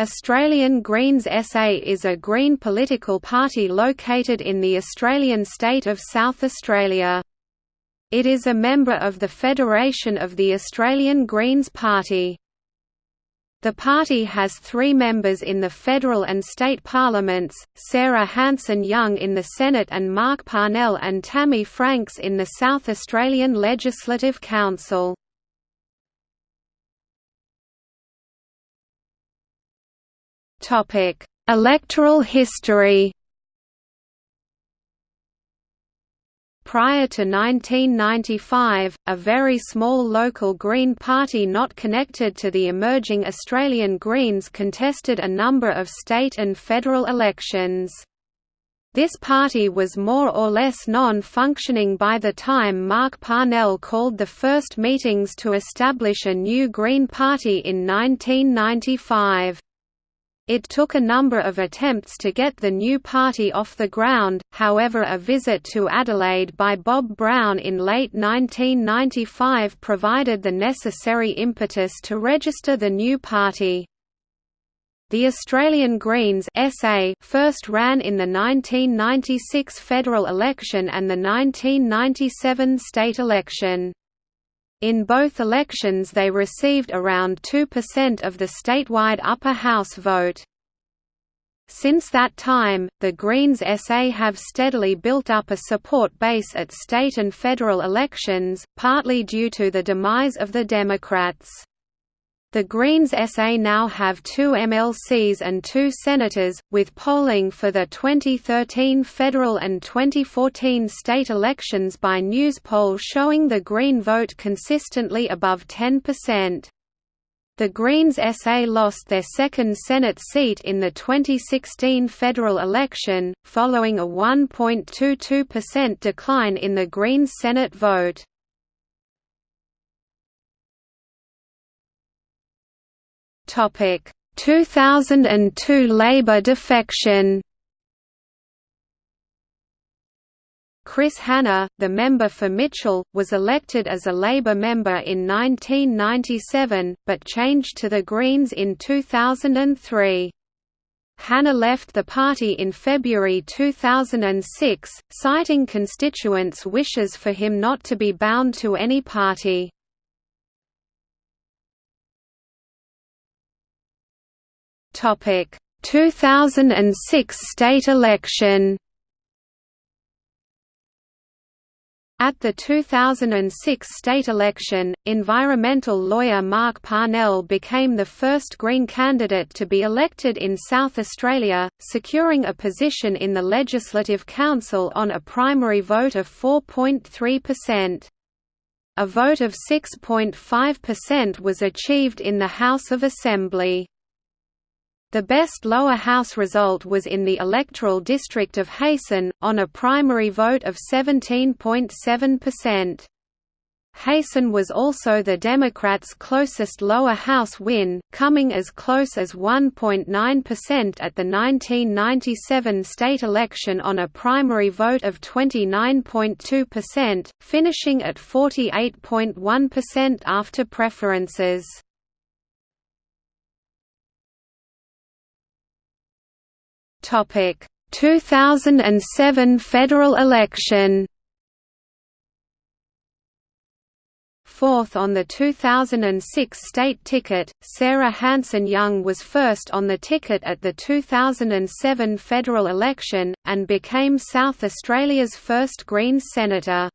Australian Greens SA is a Green political party located in the Australian state of South Australia. It is a member of the Federation of the Australian Greens Party. The party has three members in the federal and state parliaments, Sarah Hanson-Young in the Senate and Mark Parnell and Tammy Franks in the South Australian Legislative Council. Topic: Electoral history. Prior to 1995, a very small local Green Party not connected to the emerging Australian Greens contested a number of state and federal elections. This party was more or less non-functioning by the time Mark Parnell called the first meetings to establish a new Green Party in 1995. It took a number of attempts to get the new party off the ground, however a visit to Adelaide by Bob Brown in late 1995 provided the necessary impetus to register the new party. The Australian Greens SA first ran in the 1996 federal election and the 1997 state election. In both elections they received around 2% of the statewide upper house vote. Since that time, the Greens SA have steadily built up a support base at state and federal elections, partly due to the demise of the Democrats. The Greens SA now have two MLCs and two senators, with polling for the 2013 federal and 2014 state elections by Newspoll showing the Green vote consistently above 10%. The Greens SA lost their second Senate seat in the 2016 federal election, following a 1.22% decline in the Greens Senate vote. Topic: 2002 Labour defection. Chris Hanna, the member for Mitchell, was elected as a Labour member in 1997, but changed to the Greens in 2003. Hanna left the party in February 2006, citing constituents' wishes for him not to be bound to any party. Topic: 2006 state election. At the 2006 state election, environmental lawyer Mark Parnell became the first Green candidate to be elected in South Australia, securing a position in the Legislative Council on a primary vote of 4.3%. A vote of 6.5% was achieved in the House of Assembly. The best lower house result was in the electoral district of Heysen, on a primary vote of 17.7%. Heysen was also the Democrats' closest lower house win, coming as close as 1.9% at the 1997 state election on a primary vote of 29.2%, finishing at 48.1% after preferences. Topic: 2007 federal election. Fourth on the 2006 state ticket, Sarah Hanson-Young was first on the ticket at the 2007 federal election, and became South Australia's first Greens senator.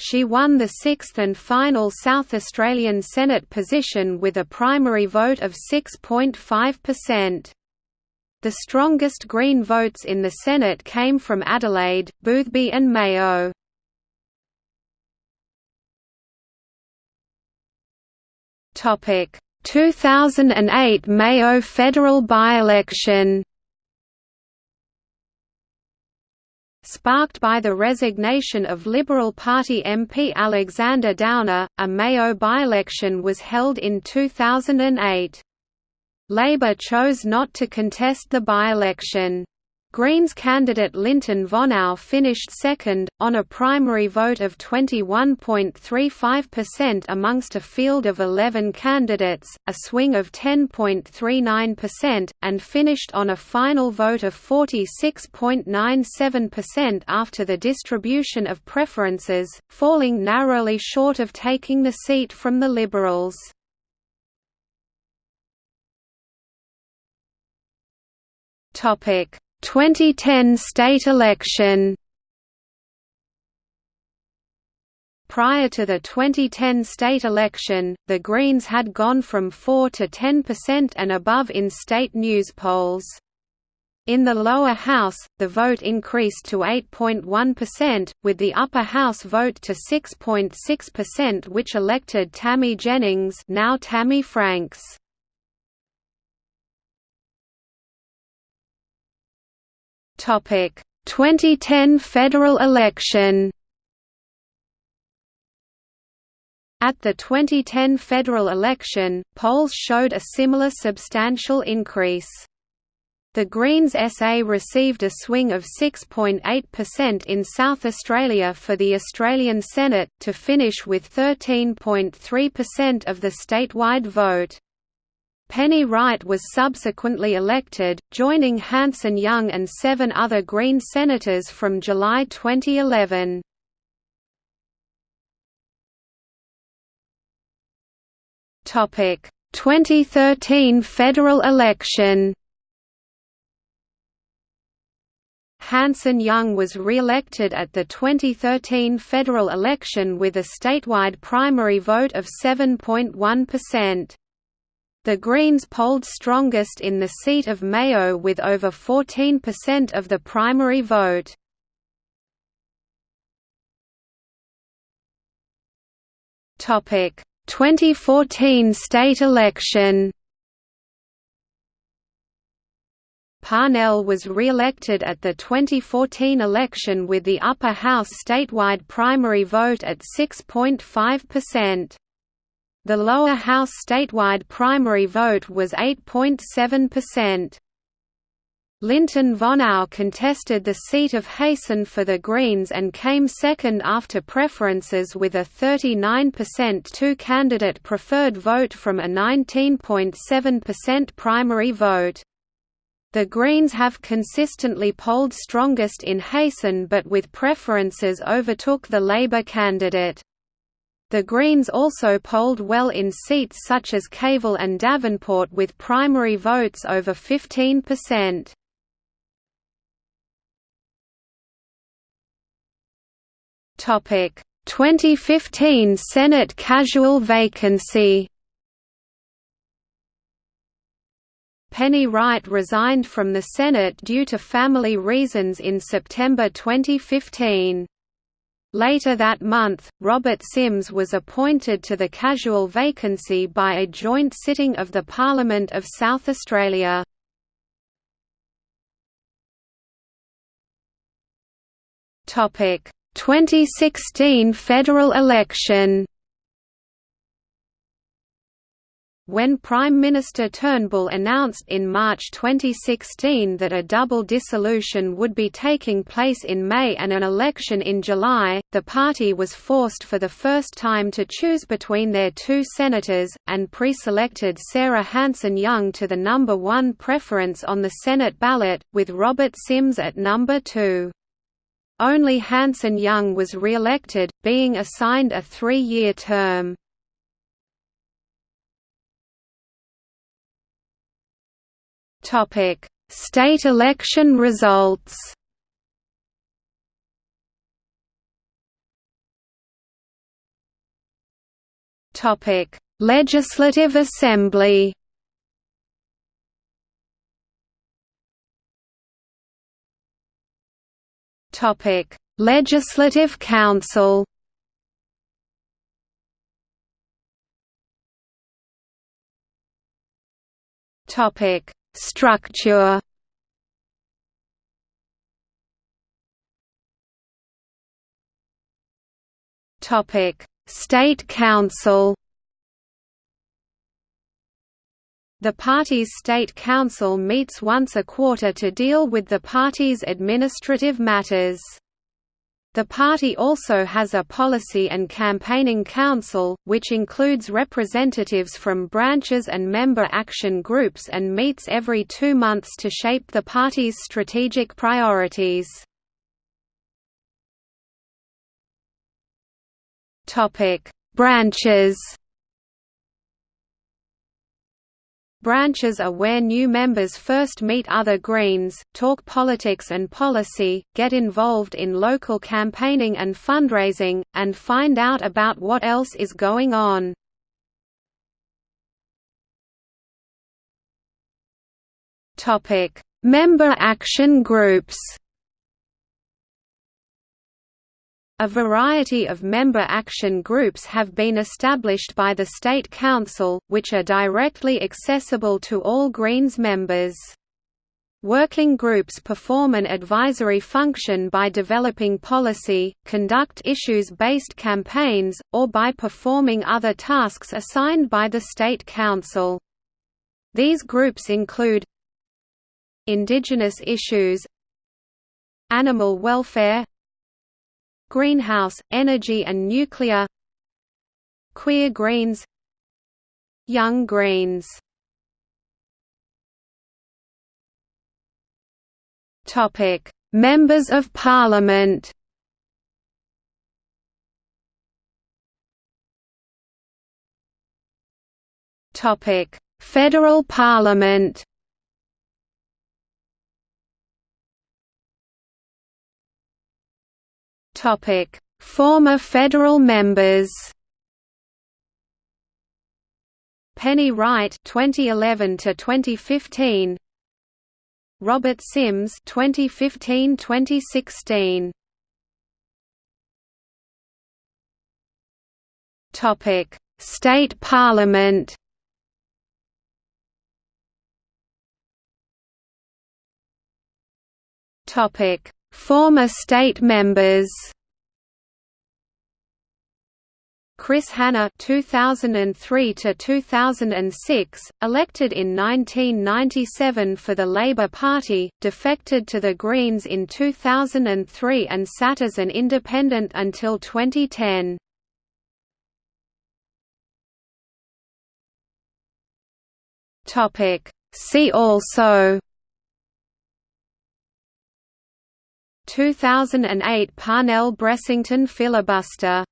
She won the sixth and final South Australian Senate position with a primary vote of 6.5%. The strongest Green votes in the Senate came from Adelaide, Boothby and Mayo. Topic: 2008 Mayo federal by-election. Sparked by the resignation of Liberal Party MP Alexander Downer, a Mayo by-election was held in 2008. Labour chose not to contest the by-election. Greens candidate Lynton Vonow finished second, on a primary vote of 21.35% amongst a field of 11 candidates, a swing of 10.39%, and finished on a final vote of 46.97% after the distribution of preferences, falling narrowly short of taking the seat from the Liberals. Topic 2010 state election Prior to the 2010 state election, the Greens had gone from 4 to 10% and above in state news polls. In the lower house, the vote increased to 8.1%, with the upper house vote to 6.6% which elected Tammy Jennings now Tammy Franks. Topic: 2010 federal election. At the 2010 federal election, polls showed a similar substantial increase. The Greens SA received a swing of 6.8% in South Australia for the Australian Senate, to finish with 13.3% of the statewide vote. Penny Wright was subsequently elected, joining Hanson Young and seven other Green senators from July 2011. Topic: 2013 federal election. Hanson Young was re-elected at the 2013 federal election with a statewide primary vote of 7.1%. The Greens polled strongest in the seat of Mayo with over 14% of the primary vote. Topic: 2014 state election. Parnell was re-elected at the 2014 election with the upper house statewide primary vote at 6.5%. The lower house statewide primary vote was 8.7%. Lynton Vonow contested the seat of Heysen for the Greens and came second after preferences with a 39% two-candidate preferred vote from a 19.7% primary vote. The Greens have consistently polled strongest in Heysen but with preferences overtook the Labour candidate. The Greens also polled well in seats such as Kavel and Davenport with primary votes over 15%. Topic: 2015 Senate casual vacancy. Penny Wright resigned from the Senate due to family reasons in September 2015. Later that month, Robert Simms was appointed to the casual vacancy by a joint sitting of the Parliament of South Australia. Topic: 2016 federal election. When Prime Minister Turnbull announced in March 2016 that a double dissolution would be taking place in May and an election in July, the party was forced for the first time to choose between their two senators, and pre-selected Sarah Hanson Young to the number one preference on the Senate ballot, with Robert Simms at number two. Only Hanson Young was re-elected, being assigned a three-year term. Topic: State election results. Topic: Legislative Assembly. Topic: Legislative Council. Topic: Structure Topic: State Council. The party's state council meets once a quarter to deal with the party's administrative matters. The party also has a policy and campaigning council, which includes representatives from branches and member action groups and meets every two months to shape the party's strategic priorities. Branches Branches are where new members first meet other Greens, talk politics and policy, get involved in local campaigning and fundraising, and find out about what else is going on. Member action groups A variety of member action groups have been established by the State Council, which are directly accessible to all Greens members. Working groups perform an advisory function by developing policy, conduct issues-based campaigns, or by performing other tasks assigned by the State Council. These groups include Indigenous issues Animal welfare Greenhouse, Energy and Nuclear Queer Greens Young Greens Members of Parliament. Federal Parliament. Former federal members. Penny Wright 2011 to 2015 Robert Simms 2015-2016 Topic State Parliament Topic Former state members. Chris Hanna 2003 to 2006 elected in 1997 for the Labour Party defected to the Greens in 2003 and sat as an independent until 2010 Topic. See also 2008 Parnell-Bressington filibuster